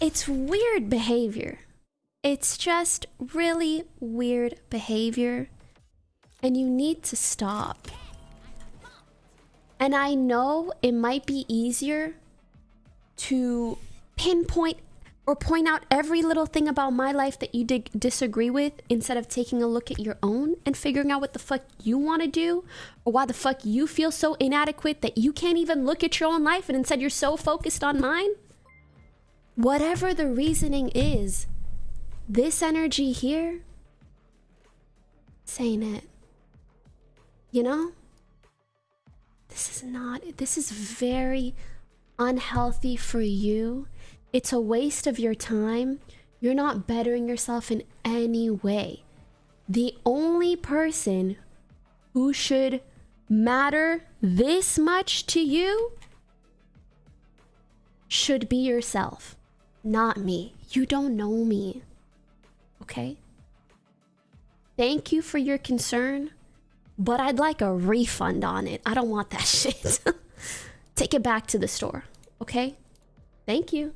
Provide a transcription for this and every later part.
It's weird behavior. It's just really weird behavior. And you need to stop. And I know it might be easier to pinpoint or point out every little thing about my life that you dig- disagree with instead of taking a look at your own and figuring out what the fuck you want to do or why the fuck you feel so inadequate that you can't even look at your own life and instead you're so focused on mine. Whatever the reasoning is, this energy here, saying it. You know? This is not, this is very unhealthy for you. It's a waste of your time. You're not bettering yourself in any way. The only person who should matter this much to you should be yourself, not me. You don't know me. Okay? Thank you for your concern, but I'd like a refund on it. I don't want that shit. Take it back to the store, okay? Thank you.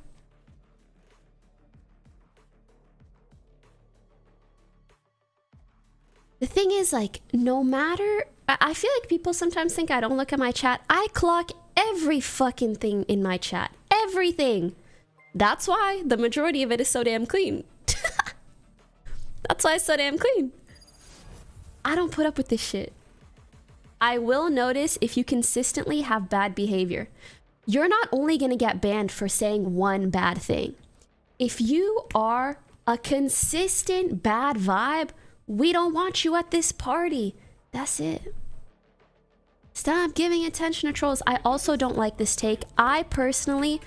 The thing is, like, no matter... I feel like people sometimes think I don't look at my chat. I clock every fucking thing in my chat. Everything. That's why the majority of it is so damn clean. That's why it's so damn clean. I don't put up with this shit. I will notice if you consistently have bad behavior. You're not only gonna get banned for saying one bad thing. If you are a consistent bad vibe, we don't want you at this party. That's it. Stop giving attention to trolls. I also don't like this take. I personally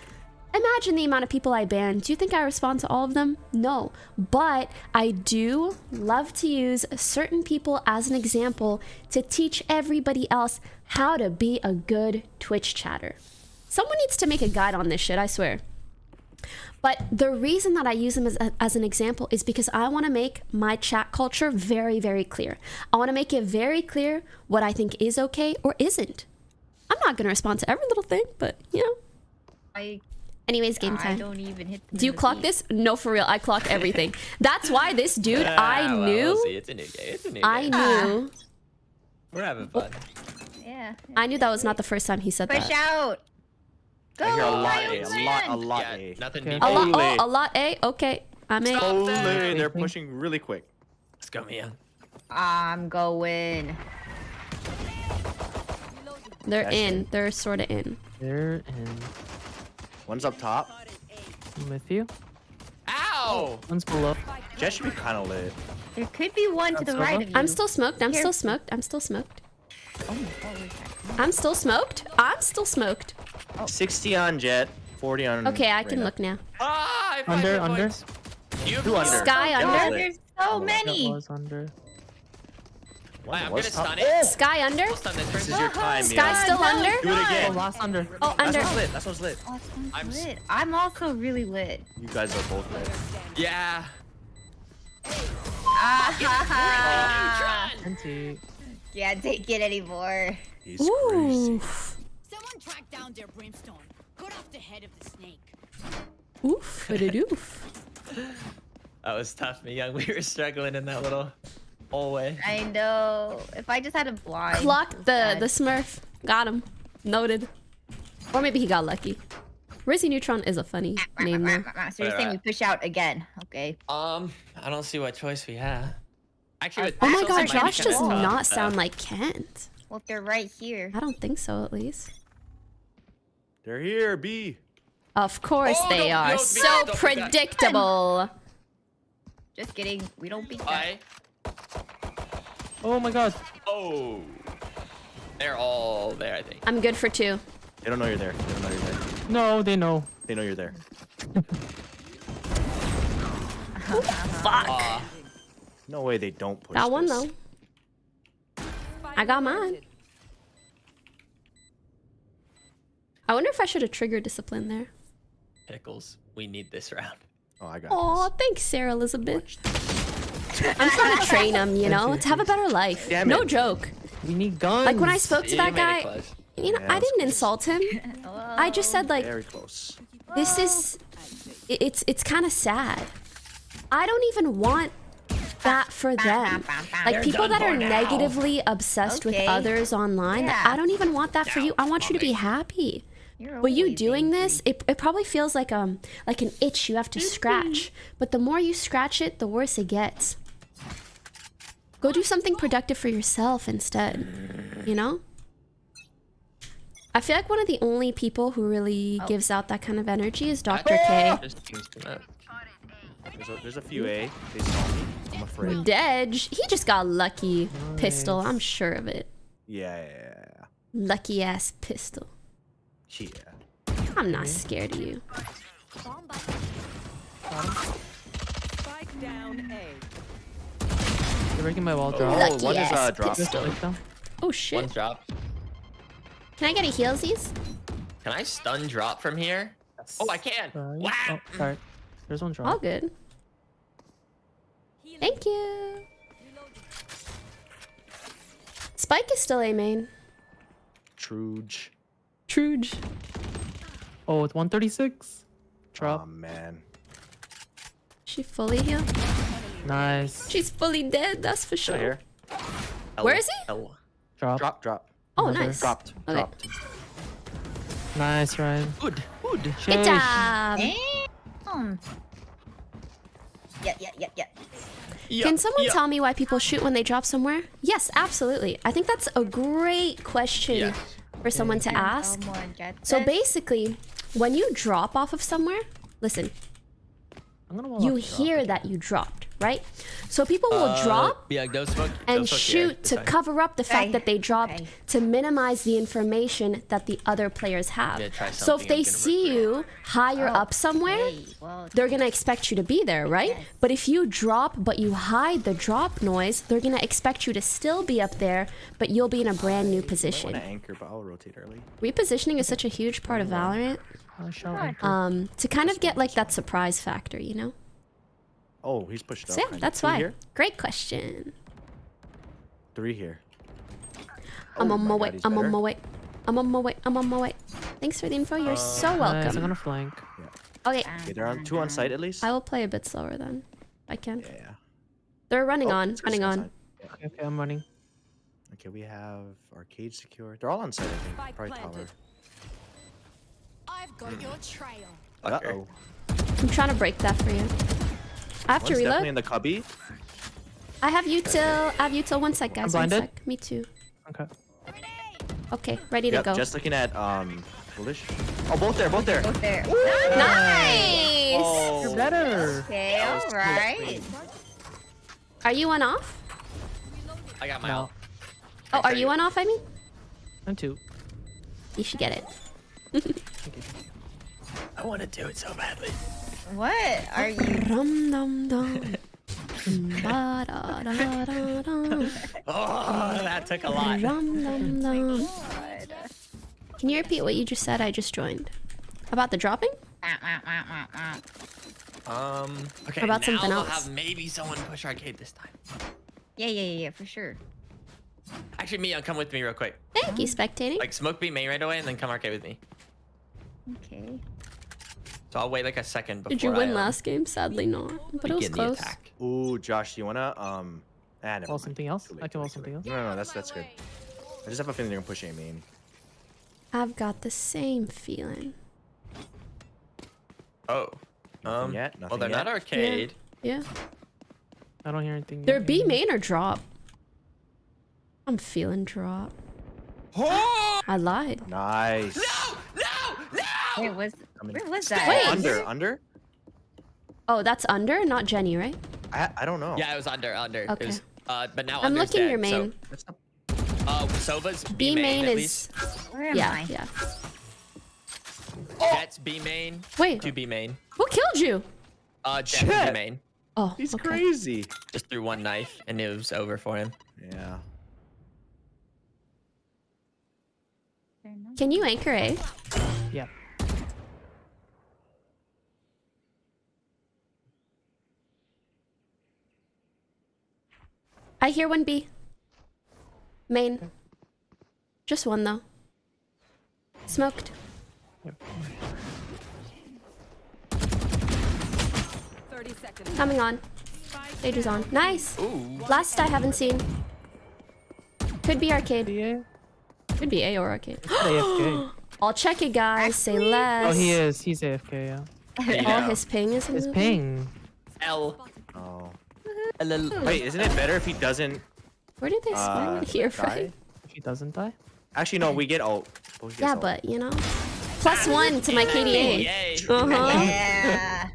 imagine the amount of people I ban. Do you think I respond to all of them? No. But I do love to use certain people as an example to teach everybody else how to be a good Twitch chatter. Someone needs to make a guide on this shit, I swear. But the reason that I use them as, as an example is because I want to make my chat culture very, very clear. I want to make it very clear what I think is okay or isn't. I'm not going to respond to every little thing, but you know. I Anyways, game I time. don't even hit. Do you clock this? No, for real. I clock everything. That's why this dude, Ah, I well, knew, we'll see. It's a new game. It's a new I game. knew, We're having fun. Yeah. I knew that was not the first time he said Push that. Push out. Go, I hear a lot Lions A, a lot, a win! lot Yeah, A. nothing Okay. new. A lot, Holy. oh, a lot A. Okay, I'm A. Stop Holy, there. they're pushing really quick. Let's go, Mia. I'm going. They're That's in. it. They're sort of in. There and One's up top. I'm with you. Ow! One's below. Jett should be kind of lit. There could be one to the That's right of you. I'm still smoked. I'm still smoked. I'm still smoked. Oh, holy. I'm still smoked. I'm still smoked. 60 on Jett, 40 on. Okay, I can Reyna. look now. Ah, I Under, under. You Two under. Skye That under. God, there's so Oh, That many. Was I'm gonna stun it. Skye under. I'll stun this This is your time, Skye Mia. still no, under. Do it Oh, again. last under. Oh, under. one's lit. That's one's lit. Oh, I'm s- lit. I'm also really lit. You guys are both lit. Yeah. Ah, Neutron. Anti. Can't take it anymore. He's Ooh. Someone track down their brimstone. Cut off the head of the snake. Oof. Ba-da-doof. That was tough, me young. We were struggling in that little hallway. I know. If I just had a blind. Clocked the bad. the Smurf. Got him. Noted. Or maybe he got lucky. Rizzy Neutron is a funny ah, ah, name ah, though. So you're saying we push out again? Okay. Um, I don't see what choice we have. Actually, Oh my god, it might be Josh does tough, not though. sound like Kent. Well, if they're right here. I don't think so, at least. They're here, B. Of course Oh, they no, are. no, So don't do that. predictable. Just kidding. We don't beat that. I. Oh my god. Oh. They're all there, I think. I'm good for two. They don't know you're there. They don't know you're there. No, they know. They know you're there. Fuck. Aw. No way they don't push Got one this. though. I got mine. I wonder if I should have triggered discipline there. Pickles. We need this round. Oh, I got Aw, thanks, Sarah Elizabeth. I'm trying to train him, you know, to have a better life. Damn No it. joke. We need guns. Like when I spoke to You that guy, you know, Yeah, I didn't close. insult him. I just said like, Very close. this is i- it's it's kind of sad. I don't even want that for them. Like They're people that for are now. negatively obsessed with others online. Yeah. I don't even want that for you. I want you to be happy. You're But you doing angry. this, it, it probably feels like um like an itch you have to scratch. But the more you scratch it, the worse it gets. Go do something productive for yourself instead. You know? I feel like one of the only people who really Oh. gives out that kind of energy is Dr. K. Just. There's a, there's a few A. They saw me. I'm afraid. Dedge, he just got lucky. Pistol, I'm sure of it. Yeah, yeah, yeah, Lucky ass pistol. yeah. Yeah. I'm not scared of you. Spike down A. You're breaking my wall drop. Oh, Lucky one is uh, drop. pistol. Like that? Oh One shit. drop. Can I get a healsies? Can I stun drop from here? Oh, I can. Sorry. Wow. Oh, sorry. There's one drop. All good. Thank you. Spike is still A main. Truge. Truge. Oh, it's 136. Drop. Oh man. She fully healed. Nice. She's fully dead, that's for Still sure. here. Where is he? L. Drop. Drop, drop. Oh, Another. nice. Dropped. Okay. Dropped. Nice, Ryan. Good. Good. Good Sheesh. job. Damn. Yeah, yeah, yeah, yeah. Yeah, Can someone yeah. tell me why people shoot when they drop somewhere? Yes, absolutely. I think that's a great question Yes. for someone to ask. So basically, when you drop off of somewhere, listen, I'm gonna you hear that you dropped, right? So people will Uh, drop Yeah, go smoke. and smoke shoot this to side. cover up the fact Okay, that they dropped okay. to minimize the information that the other players have. Yeah, so if they I'm gonna see you higher up somewhere, Okay, well, they're gonna expect you to be there, right? Yes. But if you drop but you hide the drop noise, they're gonna expect you to still be up there, but you'll be in a brand new position. to anchor, but I'll rotate early. Repositioning is such a huge part of Valorant. I shall enter. Um, to kind of get like that surprise factor, you know? Oh, he's pushed up. So yeah, that's why. Here, Great question. three here. I'm Oh on my my way. he's I'm on my way. I'm on my way. I'm on my way. Thanks for the info. You're so Nice, I'm welcome. gonna flank. Okay, Okay, they're on two on site at least. I will play a bit slower then. I can. Yeah, yeah. They're running Oh, on. Running on. outside. Okay, okay, I'm running. Okay, we have arcade secure. They're all on site, I think. Spike Probably tower. planted. I've got your trail. Uh oh. I'm trying to break that for you. I have to One's definitely in the cubby. I have you till. I have you till one sec, guys. One blinded. sec. Me too. Okay. Okay, ready to go. just looking at um foolish. Oh, both there, both there. both there. Nice. Oh, You're better. Okay, all right. Are you one off? I got my No. ult. Oh, are you one off? I mean, I'm two. you should get it. I want to do it so badly. What are you? Dum dum dum. Ba da da da da. Oh, that took a lot. Dum dum dum. Can you repeat what you just said? I just joined. About the dropping? Um. Okay. about now something we'll else? have maybe someone push arcade this time. Yeah, yeah, yeah, yeah, for sure. Actually, Mia, come with me real quick. Thank you, spectating. Like smoke B main right away, and then come arcade with me. Okay. So I'll wait like a second before Did you I, win um, last game? Sadly not, but it was begin the close. attack. Ooh, Josh, do you wanna um? Ah, never something else? I can wall something else. No, no, no, that's that's good. I just have a feeling they're gonna push A main. I've got the same feeling. Oh. Um. yet? well, they're not arcade. Yeah. I don't hear anything. They're. B main or drop? I'm feeling drop. Oh! I lied. Nice. Wait, was where was that? Wait. Under, under. Oh, that's under, not Jenny, right? I I don't know. Yeah, it was under, under. Okay. It was, uh, but now I'm looking dead, your main. That's not- uh, Sova's B B, main at is least. Where am yeah, I? yeah. Jett's B main. Wait, Two B main. who killed you? Uh, Jett Jett. B main. Oh, He's okay. crazy. Just threw one knife, and it was over for him. Yeah. Can you anchor A? I hear one B. Main. Just one though. Smoked. Yep. Coming on. Stage is on. Nice. Ooh. Last I haven't seen. Could be arcade. DA? Could be A or arcade. AFK. I'll check it, guys. Say less. Oh, he is. He's AFK, yeah. Oh, Yeah. his ping is His moving? ping. L. Oh. L. Wait, isn't it better if he doesn't? Where did they spawn Uh, here, die? right? If he doesn't die. Actually, no. We get ult. Both gets Yeah, ult. but you know, plus one to my KDA. Yay. Uh huh. Yeah.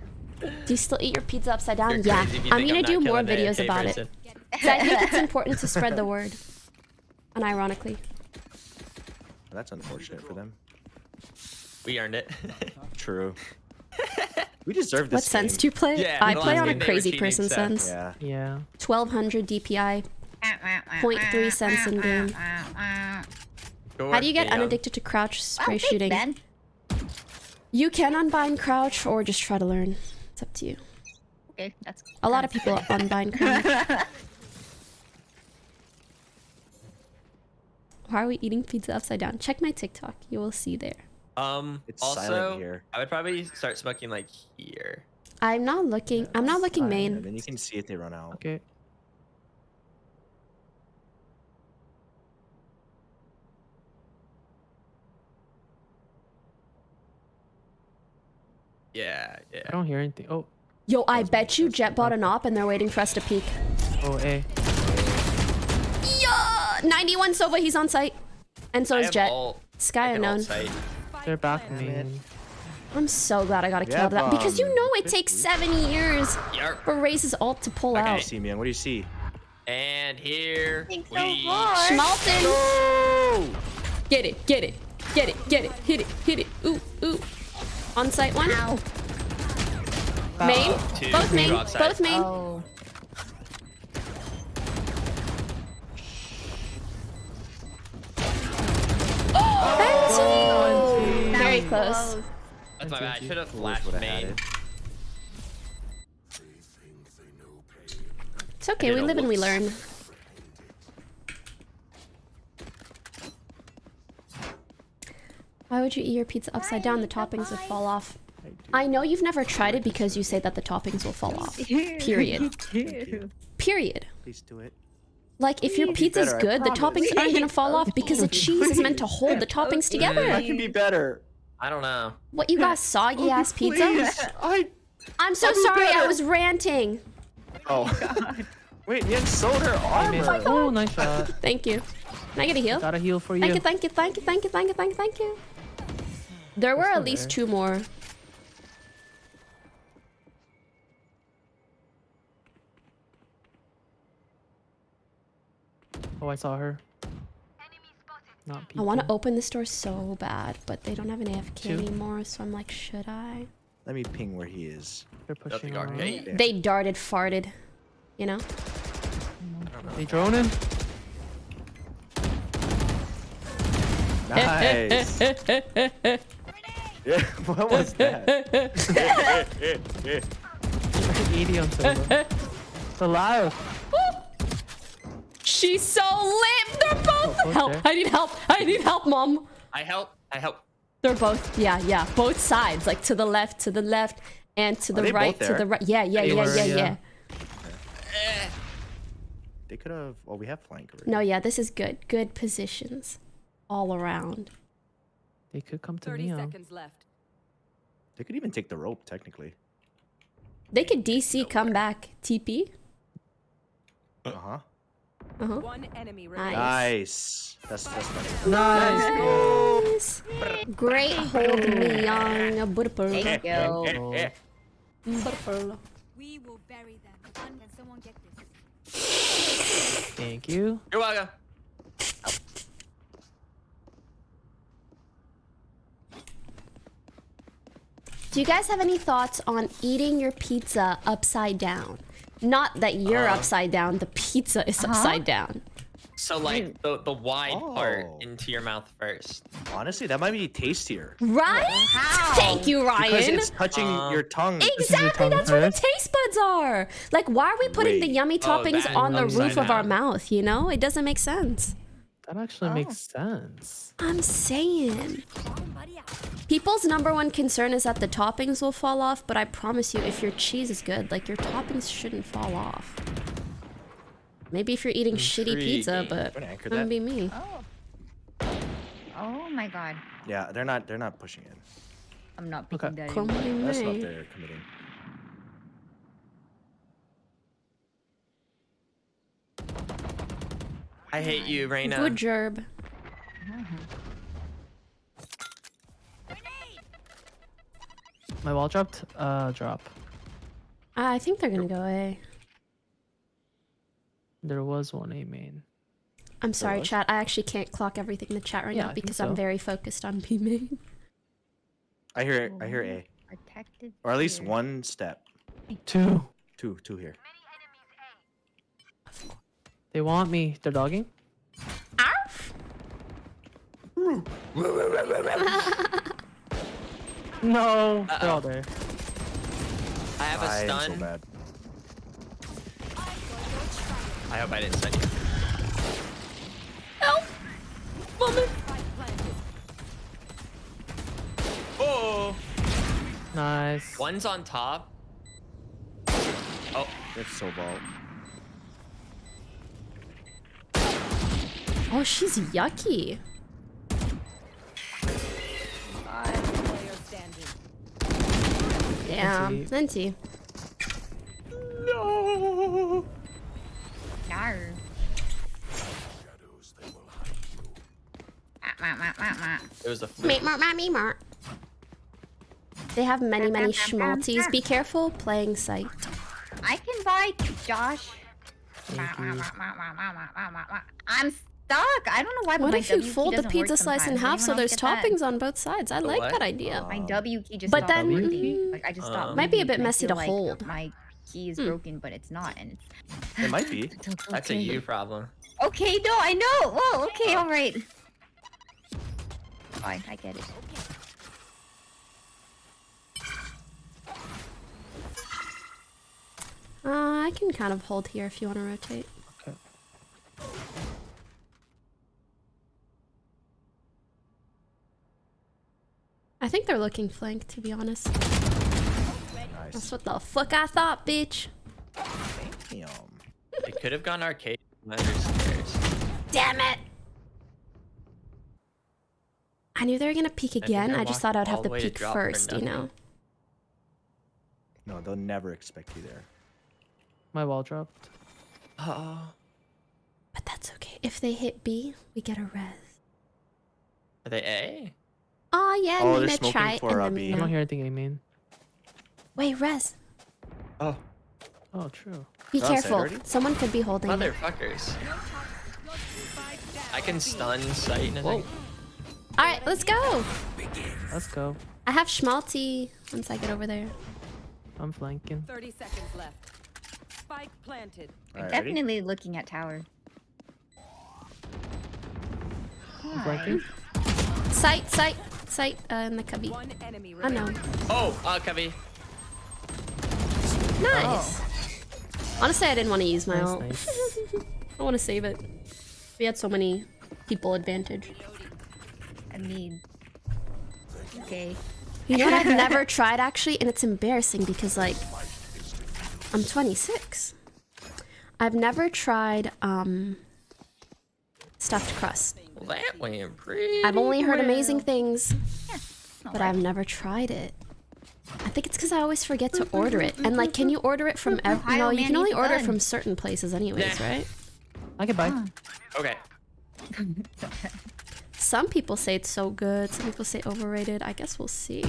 Do you still eat your pizza upside down? Yeah. crazy if you I'm gonna not do more videos AFK about it. I think it's important to spread the word. Unironically. That's unfortunate for them. We earned it. True. we deserve this. What sense do you play? Yeah, I play on a game they were crazy cheating, person so- sense. Yeah. Yeah. 1200 DPI. 0.3 cents in game. How do you get unaddicted to crouch oh, spray shooting? Ben. You can unbind crouch or just try to learn. It's up to you. Okay, that's A lot of people unbind crouch. Why are we eating pizza upside down? Check my TikTok. You will see there. Um. It's also, silent here. I would probably start smoking like here. I'm not looking. I'm not looking And main. then you can see if they run out. Okay. Yeah. Yeah. I don't hear anything. Oh. Yo, I bet you Jett bought an op and they're waiting for us to peek. Oh, A. Yeah! 91 Sova, he's on site. And so I is Jett. ult. Skye I can ult unknown. Sight. They're back main. I'm so glad I got a We kill have, that. Because you know it takes seven years for Raze's ult to pull Okay. What do you out. see, man? What do you see? And here Thanks so we. much. Schmalten! Get it, get it, get it, get it, hit it, hit it. Ooh, ooh. On site one. Ow. Main. Two, Both main. Both main. Oh. Close. That's my bad. I should have Fools flashed main. It's okay, we live and we learn. Why would you eat your pizza upside down? The toppings would fall off. I know you've never tried it because you say that the toppings will fall off. Period. Period. Please do it. Like, if your Be pizza's good, the toppings aren't gonna fall off because the cheese is meant to hold the toppings together. I can be better. I don't know. What, you got soggy ass pizza? I. I'm so I'll be sorry, I was ranting. Oh. oh God. Wait, you sold her I made armor. it. Oh, nice shot. Thank you. Can I get a heal? Got a heal for Thank you. you, thank you, thank you, thank you, thank you, thank you, thank you. There were at least two more. Oh, I saw her. Not I want to open this door so bad, but they don't have an AFK Two. anymore, so I'm like, should I? Let me ping where he is. They're pushing around. arcade. Yeah. They darted, farted. You know? They droning? Nice. yeah, what was that? 80 on silver. They're. She's so lit! They're both- Oh, Help! I need help! I need help, mom! I help. I help. They're both, yeah, yeah, both sides, like to the left, to the left, and to the right, to the right. Yeah, yeah, yeah, were, yeah, yeah. yeah. They could have. Well, we have flank already. No, yeah, this is good. Good positions all around. They could come to 30 me. huh? seconds left. They could even take the rope technically. They could DC come back. TP. Uh huh. Uh huh. One enemy. Nice. Nice. That's that's nice. Nice. Nice. Great hold me young Butterpearl. Thank you. Butterpearl. We will bury them. Can someone get this? Thank you. You're welcome. Do you guys have any thoughts on eating your pizza upside down? Not that you're Uh. upside down, the pizza is upside down. So like the the wide part Oh. into your mouth first. Honestly, that might be tastier Right? How? Thank you, Ryan. because Ryan. it's touching Um, your tongue. is your Exactly, tongue that's where the taste buds are. Like, why are we putting the yummy Oh, toppings that on the roof of our mouth? You know, it doesn't make sense. That actually Oh. makes sense. I'm saying. People's number one concern is that the toppings will fall off, but I promise you, if your cheese is good, like your toppings shouldn't fall off. Maybe if you're eating shitty pizza, but Wanna wouldn't be me. Oh. Oh my god. Yeah, they're not. They're not pushing in. I'm not Okay. that Come anymore. on, That's not mate. they're committing. I hate you, Reyna. Good job. My wall dropped. Uh, drop. I think they're gonna go A. There was one A main. I'm sorry, chat. I actually can't clock everything in the chat right Yeah, now because so. I'm very focused on B main. I hear. I hear A, Protected. or at least here. one step. Two. Two. Two here. They want me. They're dogging. Arf! No. They're all there. I have a I stun. so bad. I hope I didn't stun you. Help! Woman! Oh, Nice. one's on top. Oh, It's so ball. Oh, she's yucky. Player standing. Damn. Venti. Venti. no. Yarr. Ah. It was a meep. They have many, many schmalties. Be careful playing sight. I can buy Josh. I'm stuck. I don't know why. but What my if you W fold the pizza slice in half so there's else that? toppings on both sides? I like what? that idea. My Um, W key just But then- working. Like I just stopped. Um, Might be a bit messy to like hold. My key is Hmm. broken, but it's not, and it's. It might be. It's okay. That's a you problem. Okay, no, I know. Oh, okay, all right. Fine, I get it. Uh, I can kind of hold here if you want to rotate. Okay. I think they're looking flank, to be honest. That's what the fuck I thought, bitch. Damn. It could have gone arcade understairs. Damn it! I knew they were gonna peek again. I I just thought I'd have the to way to peek first, you know? No, they'll never expect you there. My wall dropped. Uh oh, But that's okay. If they hit B, we get a res. are they A? Oh yeah, Oh, I'm gonna try it for, and uh, then B. I don't no. hear anything A main. Wait, res. Oh. Oh, true. Be They're on site careful. Someone could be holding it. Motherfuckers. I can stun sight and Whoa. Alright, let's go! Let's go. I have schmalti once I get over there. I'm flanking. 30 seconds left. Spike planted. All right, ready? Definitely looking at tower. I'm flanking. Sight, sight, sight, uh, in the cubby. One enemy I know. Oh, uh, Cubby. Nice. Honestly, I didn't want to use my Nice, ult. nice. I want to save it. We had so many people advantage. I mean, okay. You know what I've never tried actually, and it's embarrassing because like I'm 26. I've never tried um stuffed crust. Well, that went pretty. I've only heard amazing things, Not but bad. I've never tried it. I think it's because I always forget to order it. And like, can you order it from? Ev- Ohio no, you can only order it from certain places, anyways, Nah. right? I can buy. Ah. Okay. Some people say it's so good. Some people say overrated. I guess we'll see.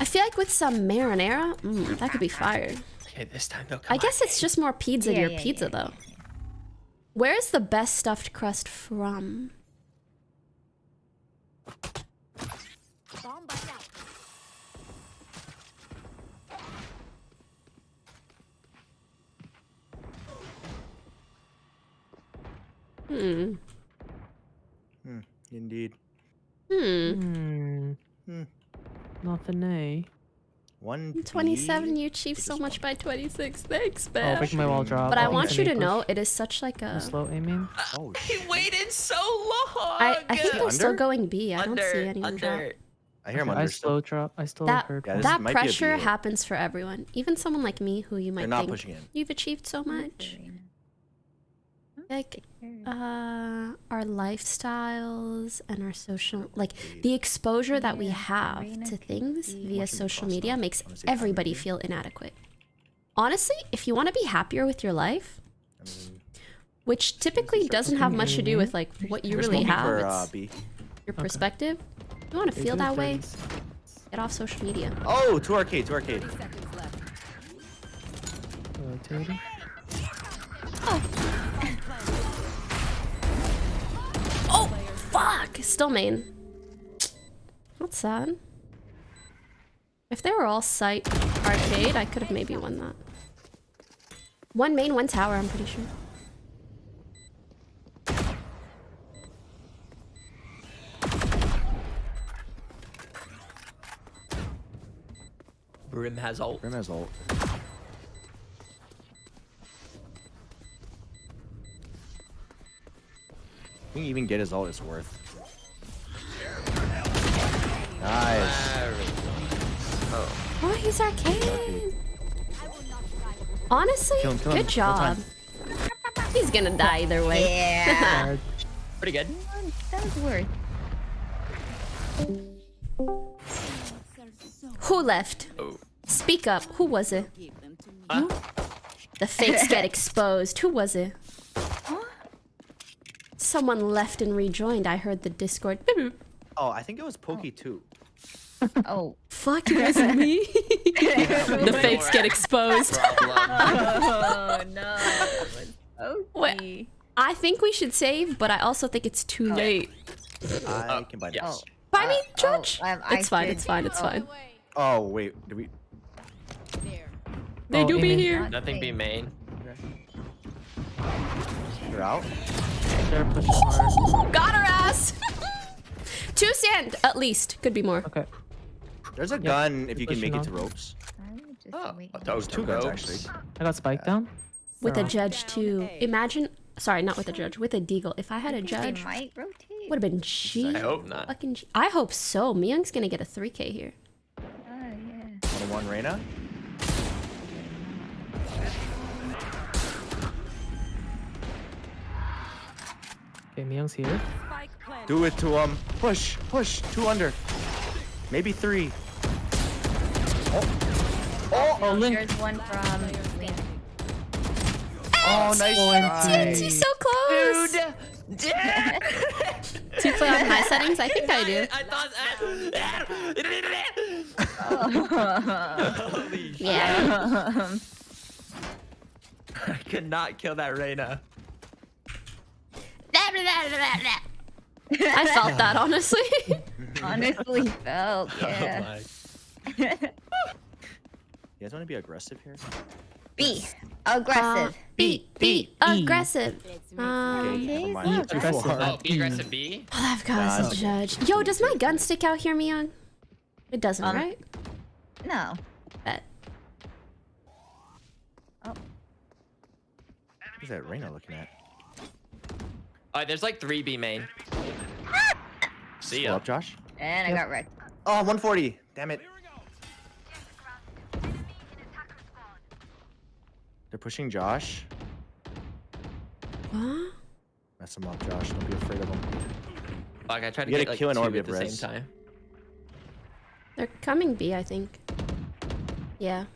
I feel like with some marinara, mm, that could be fire. Okay, this time they'll come. I guess it's just more pizza Yeah, your yeah, pizza yeah, though. Where's the best stuffed crust from? Bomb bust out. Hmm. Hmm, indeed. Hmm. Hmm. Hmm. Nothing A. One. B. 27, you achieved so much by 26. Thanks, Oh, man. making my wall drop. but I I'll want you to push. know it is such like I'm a. slow aiming. Oh He waited so long. I, I think they're still going B. I don't under, see anyone drop. I hear him Okay, I under. still. slow drop. I still That heard. Yeah, that might be a pressure happens for everyone. Even someone like me who you might They're not think pushing in. you've achieved so much. Like uh our lifestyles and our social like the exposure that we have to things via social media makes Wanna say hi, everybody feel inadequate. Honestly, if you want to be happier with your life, which typically doesn't have much to do with like what you really have, uh, it's your perspective. You want to feel that way? Get off social media. Oh, two arcade, two arcade. Seconds left. Rotating. Oh, fuck! Still main. That's sad. If they were all site arcade, I could have maybe won that. One main, one tower, I'm pretty sure. Brim has ult. Brim has ult. I think even get his all it's worth. Nice. Oh, Oh, he's arcade. Arcade. Honestly, Kill him, kill him. good No job. He's gonna die either way. Yeah. Pretty good. that was worth. Who left? Oh. Speak up. Who was it? Give them to me. Huh? The fakes get exposed. Who was it? Someone left and rejoined. I heard the Discord. Oh, I think it was Pokey too. Oh. Fuck, it wasn't me. the fakes get exposed. Oh no. Wait. Okay. I think we should save, but I also think it's too late. I can buy yes. this. Buy me, Uh, oh, George. um, I it's fine. should- It's fine. It's oh. fine. Oh wait, did we? There. They Oh, do be here. Nothing be main. You're out. They're pushing hard. Got her ass. Two sand, at least. Could be more. Okay. There's a gun if you can pushing make it to ropes. I'm Oh, waiting. that was Two guns actually. I got spike down. With a They're on. judge too. Imagine. Sorry, not with a judge. With a deagle. If I had a judge, would have been G. I hope not. Fucking G. I hope so. Myung's gonna get a 3k here. Oh yeah. One on one, Reyna. Okay, Myung's here. Do it to him. Push, push. Two under. Maybe three. Oh, oh, oh Link. There's one from oh, Link. Oh, nice oh, TNT so close. Dude. Do you play on high settings? I think I do. I thought. Holy shit. Yeah. I could not kill that Reyna. I felt that honestly. Honestly felt, Oh yeah. You guys want to be aggressive here? B. Uh, Aggressive. be be E. aggressive. Um, Okay, never mind. yeah, Too aggressive. far. Oh, be aggressive B. oh, I've got Nah, a judge. Yo, does my gun stick out here, Myung? It doesn't, Um, right? No. Bet. Who's that Reyna looking at? Alright, there's like three B main. See Pull ya. up, Josh. And I got wrecked. Oh, 140. Damn it. They're pushing Josh. What? Mess him up, Josh. Don't be afraid of him. Fuck, I tried to You gotta get like kill an two orb at the of same time. They're coming B, I think. Yeah.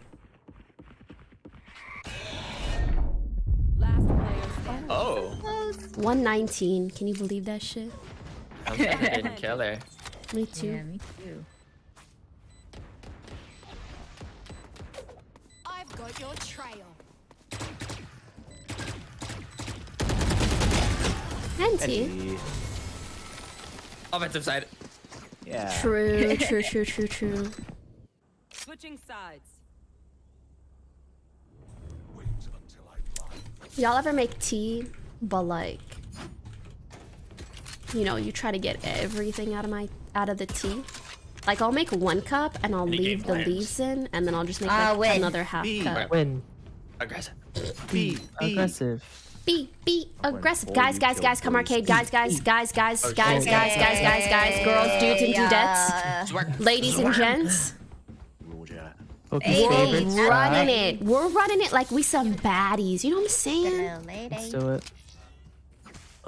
119. Can you believe that shit? I'm glad I didn't kill her. Me too. Yeah, me too. I've got your trail. Plenty. Offensive side. yeah. True, true, true, true, true. Switching sides. Y'all ever make tea, but like, you know, you try to get everything out of my out of the tea? Like I'll make one cup and I'll Any leave the plans? leaves in, and then I'll just make Uh, like win. another half B. cup. Win. Aggressive. B. B. Aggressive. Be be aggressive, guys, guys, guys, come arcade, guys, guys, guys, guys, Oh, guys, guys, guys, guys, guys, girls, dudes, and dudettes, Yeah. ladies and gents. Rule chat. Poke's Hey, favorite we're We're running it. We're running it like we some baddies. You know what I'm saying? Let's do it.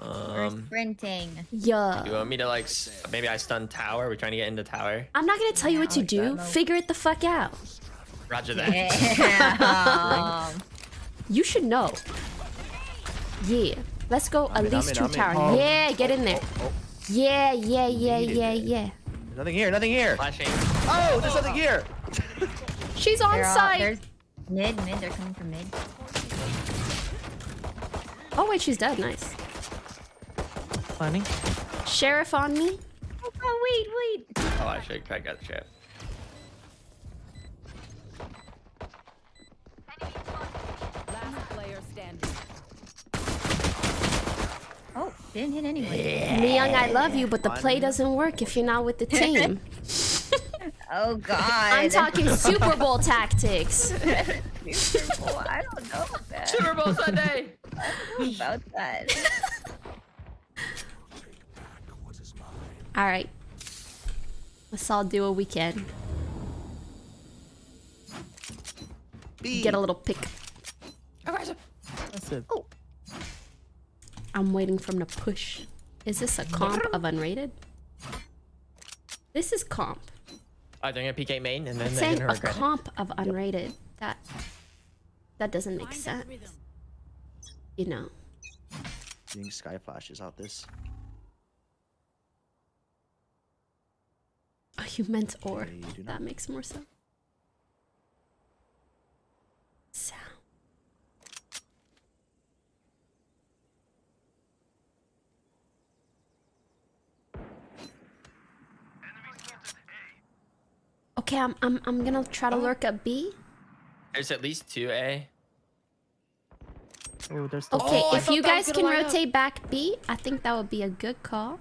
We're Um, sprinting. you want me to like? Maybe I stun tower. We're trying to get into tower. I'm not gonna tell you what to do. Figure it the fuck out. Roger that. Yeah. You should know. Yeah. Let's go at I'm in, least I'm two in, I'm in. tower. Oh. Yeah, get in there. Oh, Yeah, yeah, yeah, yeah, yeah. nothing here. Nothing here. Flashing. Oh, there's nothing here. She's on They're all, site. there's mid, mid. They're coming from mid. Oh wait, she's dead. Nice. Planning. Sheriff on me. Oh wait, wait. Oh, I should I got the trap. Last player standing. Oh, didn't hit anyone. Neyoung, I love you, but the play doesn't work if you're not with the team. Oh god. I'm talking Super Bowl tactics. Oh, I don't know about that. Super Bowl Sunday. about that. All right. Let's all do what we can. B. Get a little pick. Aggressive. That's it. Oh. I'm waiting for him to push. Is this a comp of unrated? This is comp. Oh, they're gonna PK main and then It's they're gonna a regret it. comp of unrated. That that doesn't make Find sense. You know. Seeing sky flashes out this. You meant or. I do That makes more sense. Sound. Okay, I'm I'm I'm gonna try to lurk a B. There's at least two A. Oh, there's still. Okay, Oh, if you guys can line up. rotate back B, I think that would be a good call.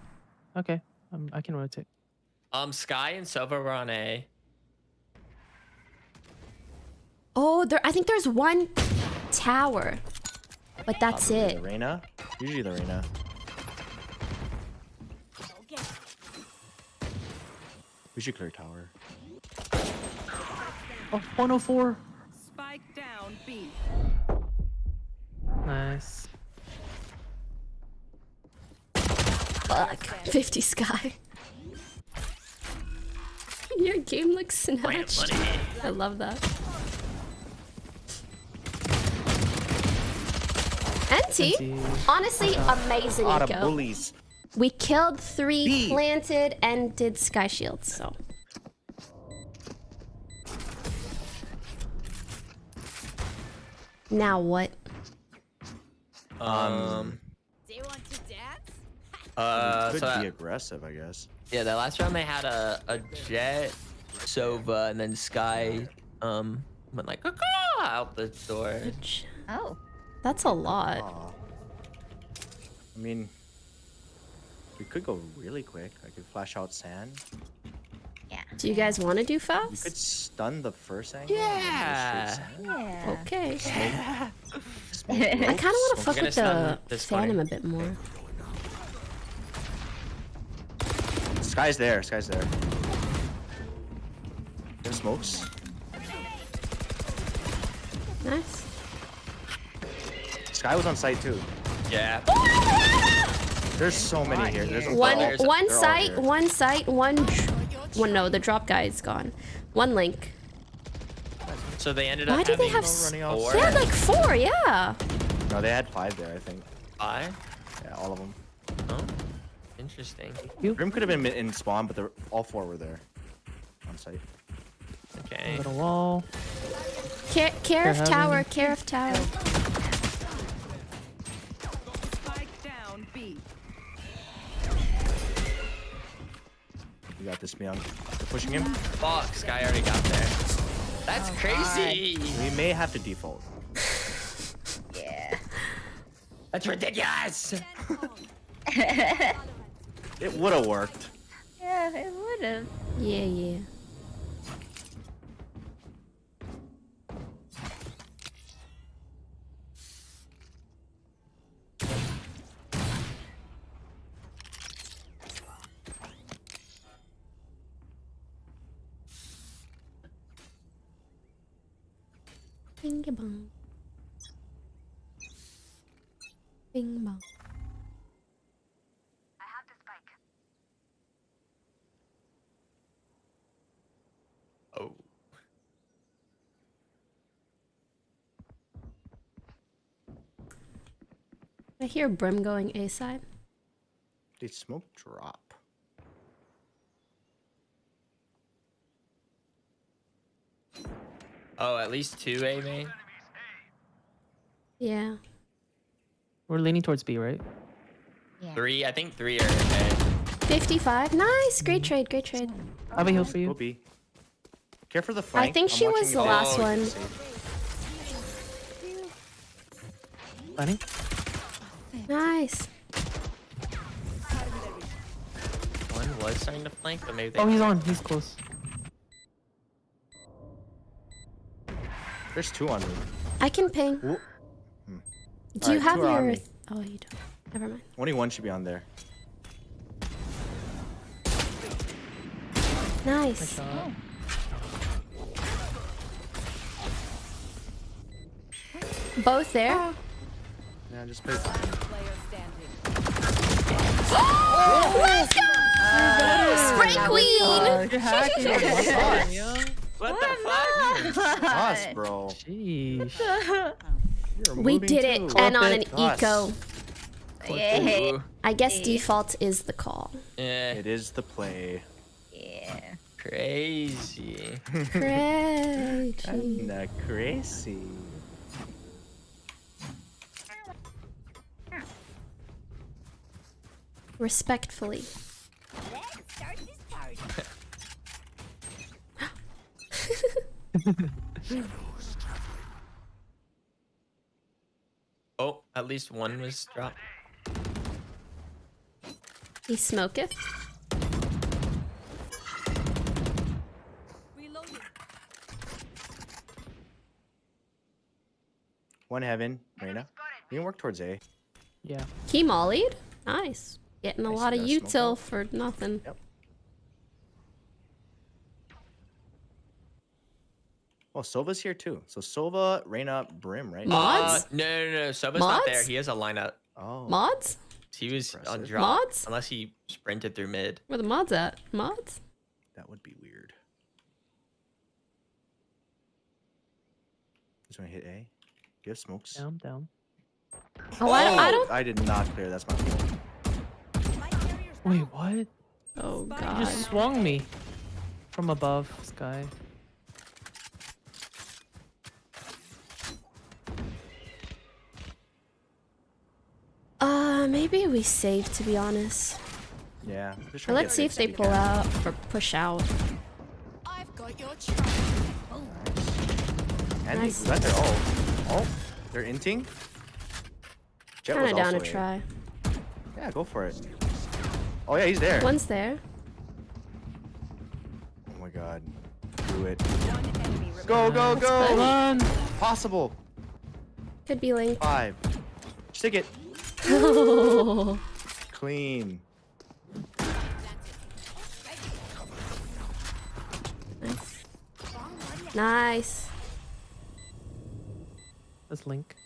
Okay, um, I can rotate. Um, Skye and Sova were on A. Oh, there. I think there's one tower, but that's Probably it. The Reyna. Usually the arena. We should clear tower. Oh, 104. Spike down B. Nice. Fuck. 50 sky. Your game looks snatched. I love that. NT, NT. honestly, amazing, Lot of bullies. We killed three, B. planted, and did sky shields, so. Now what? Um. Do you want to dance? Uh. Could So be that, aggressive, I guess. Yeah, that last round they had a a Jett, Sova, and then Skye. Um. Went like "Caw-caw" out the door. Oh. That's a lot. Aw. I mean, we could go really quick. I could flash out sand. Yeah. Do you guys want to do You fast? could stun the first angle. and then Yeah. just. Yeah. Okay. Smoke I kind of want to fuck with stun the this Phantom a bit more. Skye's there. Skye's there. There's smokes. Nice. Skye was on site too. Yeah. There's so many here. There's One they're all- one site, one site, one. One no, the drop guy is gone. One link. So they ended up. Why up do they have s- running off four. They had like four, yeah. No, they had five there. I think. five. Yeah, all of them. Oh. Interesting. Grim could have been in spawn, but they're, all four were there. On site. Okay. Little wall. Care, care of tower, care of tower. Spike down B. You got this, Myung. They're pushing him. Fuck, Skye already got there. That's crazy. We may have to default. Yeah. That's ridiculous. It would have worked. Yeah, it would have. Yeah, yeah. Bing bong. Bing bong. Oh. I hear Brim going A side. Did smoke drop? Oh, at least two A main. Yeah. We're leaning towards B, right? Yeah. Three. I think three are A. 55. Nice. Great trade. Great trade. I have a heal for Go you. B. Care for the flank. think I'm she was the last Oh, one. Planning. Nice. One was starting to flank, but maybe they. Oh, he's on. He's close. There's two on me. I can ping. Whoa. Do hmm. you Alright, have two your... Oh, you don't. Never mind. Only one should be on there. Nice. Shot. Both there. Yeah, just play. Let's go! Spray Queen! What the fuck? Us, bro. Sheesh. We did it, and on an eco. Yeah. I guess default is the call. Eh, It is the play. Yeah. crazy. Crazy. Kinda crazy. Respectfully. Let's start this party. Oh, at least one was dropped. He smoketh. Reloading. One heaven, Reyna. We can work towards A. Yeah. He mollied. Nice. Getting a Nice, lot of you got util for nothing. Yep. Oh, Sova's here too. So Sova, Reyna, Brim, right? Mods? Uh, no, no, no. Sova's not there. He has a lineup. Oh. Mods? He was on Impressive. drop. Mods? Unless he sprinted through mid. Where the mods at? Mods? That would be weird. Just want to hit A. Do you have smokes? Down, down. Oh, I, don't, I don't. I did not clear. That's my fault. My carrier's Wait, what? Oh, god. You just swung me from above, Skye. Uh, maybe we save, to be honest. Yeah. just Or trying to let's see if they pull out. out or push out. I've got your track. And Nice. they got their ult. Oh, they're inting. Kind of down to A. try. Yeah, go for it. Oh yeah, he's there. One's there. Oh my god. Do it. Go, go, go! Run! Possible. Could be Link. Five. Stick it. Clean. nice. Nice. That's Link.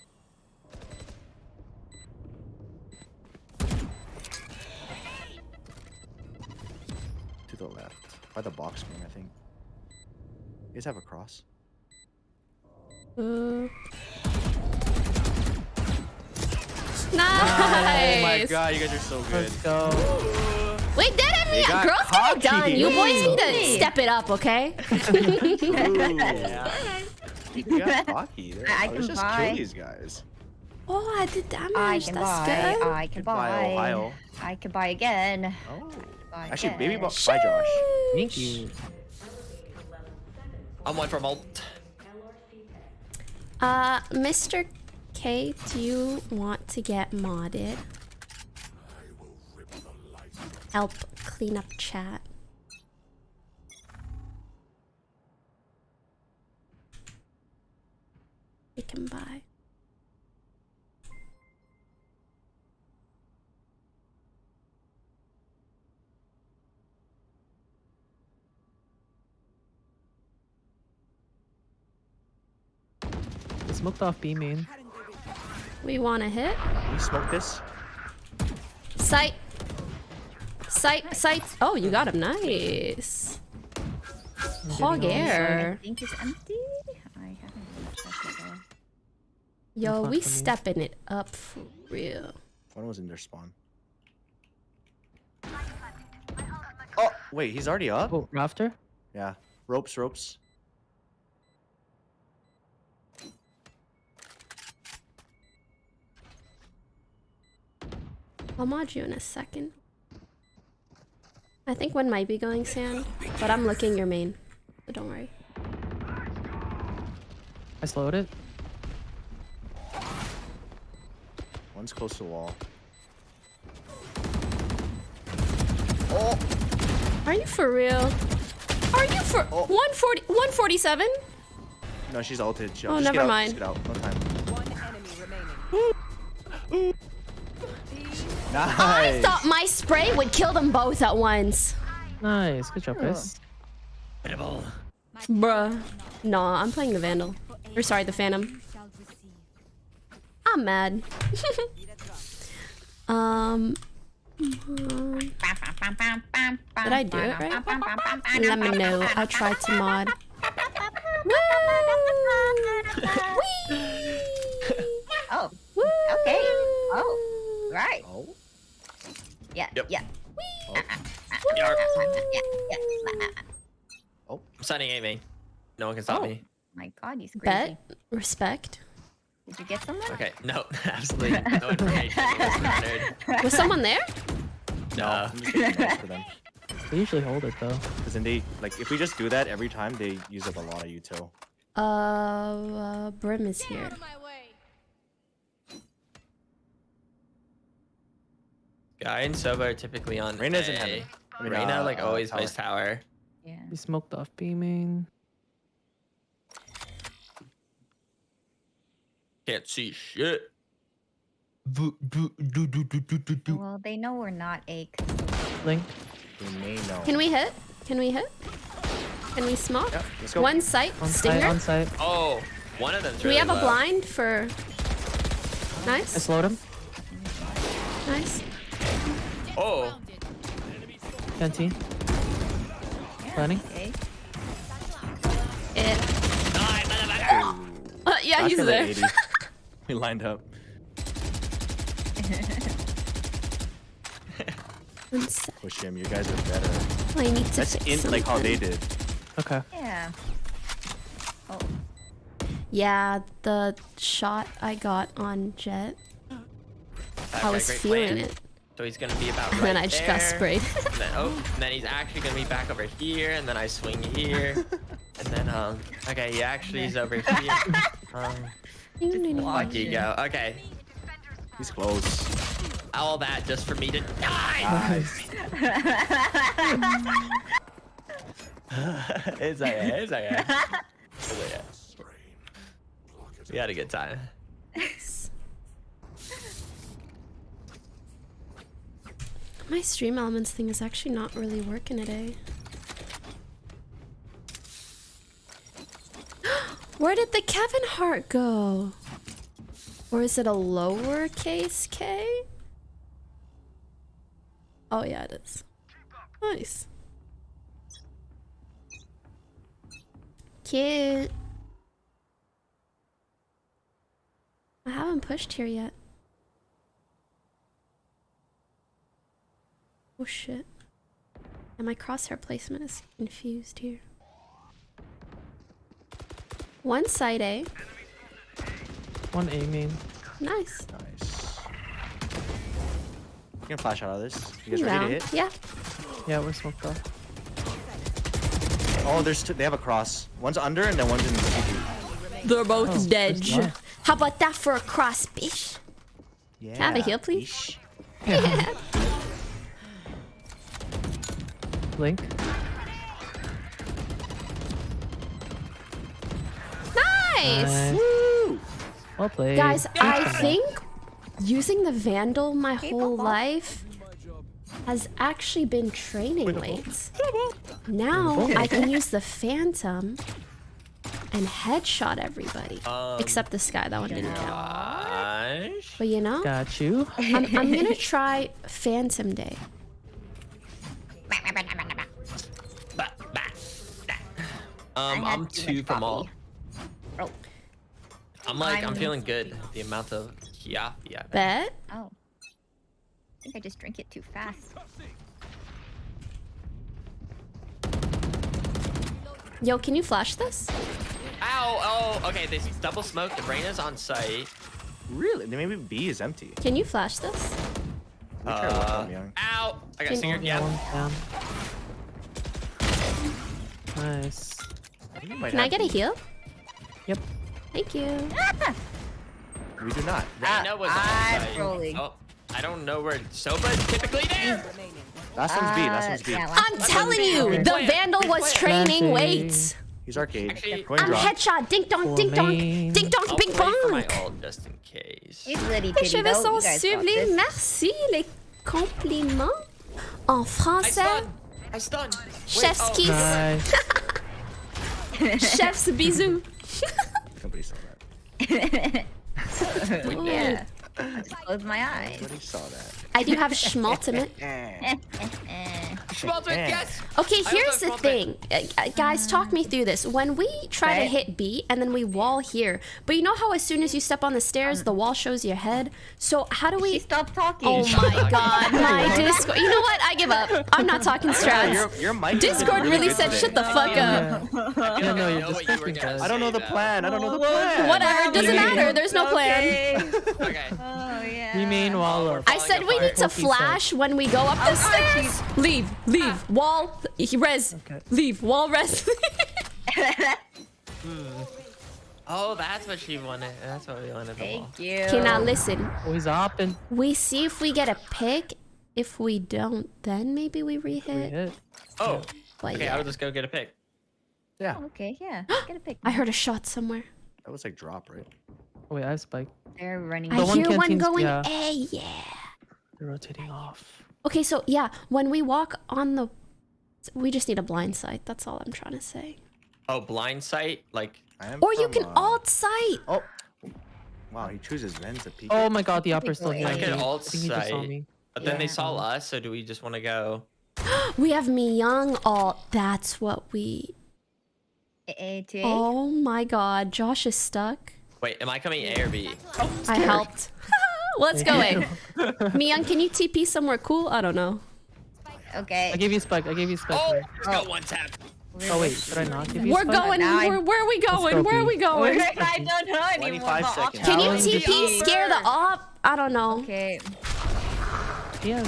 The left. By the box screen, I think. You guys have a cross? Uh. Nice. Oh my god, you guys are so good. Let's go. Wait, that I They mean, got girls get it done. You boys need to step it up, okay? You got cocky. There. I- I Let's can just buy. kill these guys. oh, I did damage. I can That's buy. good. I can Goodbye, buy. Ohio. I can buy again. Oh. Bye. Actually, baby box. Bye, Josh. Thank you. I'm one from alt. Uh, Mr. K, do you want to get modded? Help clean up chat. We can buy. Smoked off B main. We want to hit. Can you smoke this? Sight. Sight. Sight. Oh, you got him. Nice. Hog I air. think it's empty. I haven't even checked it though. Yo, we not for me. stepping it up for real. One was in their spawn. Oh, wait, he's already up? Oh, rafter? Yeah. Ropes, ropes. I'll mod you in a second. I think one might be going sand, but I'm looking your main. So don't worry. I slowed it. One's close to the wall. Oh! Are you for real? Are you for Oh. 140 147? No, she's ulted. She- Oh, just get never out, mind. Just get out. No time. One enemy remaining. Nice. I thought my spray would kill them both at once. Nice. Good job, Chris. Bruh. Nah, I'm playing the Vandal. Or sorry, the Phantom. I'm mad. um. Did I do it right? Let me know. I'll try to mod. Woo! Oh, Woo! okay. Oh, right. Oh. Yeah, Yep. yeah. Oh. Yeah, yeah. Oh. I'm signing A main. No one can stop Oh. me. My God, he's crazy. Bet. Respect. Did you get someone? Okay, no, absolutely no information was someone there? No, Uh, I'm just getting notes for them. They usually hold it though. Because then they, like, if we just do that every time, they use up a lot of util. Uh, uh Brim is here. Guy and Sova are typically on Reyna's in A. heaven. I mean, Reyna uh, like uh, always tower. plays tower. Yeah. He smoked off B main. Can't see shit. Boo, boo, do, do, do, do, do, do. Well, they know we're not A. Link. They may know. Can we hit? Can we hit? Can we smoke? Yeah, let's go. One sight. On site, Stinger. on site. Oh, one of them's Do we really have a blind for? Nice. I Nice. slowed him. Nice. Oh, Canteen. Planning. Okay. It. die, motherfucker. Uh, yeah, Back he's to the there. we lined up. Push him. You guys are better. I need to That's fix in like how they did. Okay. Yeah. Oh, Yeah, the shot I got on Jett, I was feeling plan. it, So he's gonna be about right and then I just got sprayed. And then, oh, and then he's actually gonna be back over here, and then I swing here, and then um, okay, he actually is over here. Um, fuck you go. Okay, He's close. all that just for me to die. Nice. it's okay. It's okay. It's okay. We had a good time. My stream elements thing is actually not really working today. Where did the Kevin heart go? Or is it a lowercase k? Oh yeah, it is. Nice. Cute. I haven't pushed here yet. Oh shit. And my crosshair placement is confused here. One side A. One A main. Nice. Nice. You can flash out of this. You guys ready to hit? Yeah. Yeah, we're smoked off. Oh, there's two. They have a cross. One's under and then one's in CT. They're both Oh, dead. How about that for a cross, bitch? Yeah. I have a heal, please? Yeesh. Link. Nice. Nice. Woo! Well played. Guys, I think using the Vandal my whole life has actually been training weights. Now I can use the Phantom and headshot everybody. Um, Except this guy, that one didn't count. But you know, Got you. I'm, I'm gonna try Phantom Day. Um, I'm two from all. coffee. I'm like, I'm I'm- feeling good. The amount of Kiafi I Bet. Oh. I think I just drink it too fast. Yo, can you flash this? Ow! Oh, okay. They double smoke. The brain is on site. Really? Then Maybe B is empty. Can you flash this? Let me try to watch Uh, ow! I got Can- singer. Yeah, Yeah. one's down. Nice. I think we might Can I get a B. heal? Yep. Thank you. We do not. Reyna was I'm site. rolling. Oh, I don't know where Sova's typically there. Last one's B. Last Uh, one's B. yeah, last I'm telling you, Okay. the Plant. Vandal was Plant. training Planting. weights. He's arcade. Actually- Going I'm drop. headshot. Dink dong, For dink dong, me. dink dong, I'll bing wait my bong. ult just in case. It's really Les titty cheveux sont You guys got sublimes. Merci les compliments. En français. I stun. I stun. Wait, chef's oh, kiss, Nice. chef's bisous. Nobody saw that. yeah. I closed my eyes. Nobody saw that. I do have schmaltimate. Schmaltz, yes. Okay, here's the thing. Uh, uh, guys, talk me through this. When we try to hit B and then we wall here, but you know how as soon as you step on the stairs, the wall shows your head? So how do She we... stopped talking. Oh my god, my Discord. You know what? I give up. I'm not talking Yeah, strats. your, your mic Discord really good said, today. shut the fuck up. Yeah. I Yeah, no, you're just you were fucking gonna guys. I don't know the plan. I don't know the Well, plan. Whatever, it doesn't matter. There's no plan. Okay. though. Okay. Oh yeah. Remain wall up. I said we need to flash when we go up the stairs. Leave, leave, ah. wall, res, Okay. leave, wall, res. Hmm. Oh, that's what she wanted. That's what we wanted. The wall. Thank you. okay, now listen. Oh, he's hopping. We see if we get a pick. If we don't, then maybe we We rehit. hit. Oh. But Okay, yeah. I'll just go get a pick. Yeah, oh, Okay, yeah. Get a pick. I heard a shot somewhere. that was like drop, right? Oh, wait, I have spike. They're running. I The one hear one canteen's- going yeah. A, yeah. They're rotating off. Okay, so yeah, when we walk on the, we just need a blind sight. That's all I'm trying to say. Oh, blind sight. Like, I am Or you can uh, alt sight. Oh. Wow, he chooses Vens to peek. Oh my god, the upper's still I here. could I alt think he just saw sight. but then they saw us. So do we just want to go? We have me young alt. That's what we. A A. Oh my god, Josh is stuck. Wait, am I coming A or B? I helped. Let's go A. Miyoung, can you TP somewhere cool? I don't know. Okay. I gave you spike. I gave you spike. Oh, oh there. let's one tap. Oh wait, did I not give you We're spike? going. Now I- Where, where are we going? Where are we going? I don't know anymore. 25 but I'll seconds. Can you TP is scare the op? I don't know. Okay. Yeah.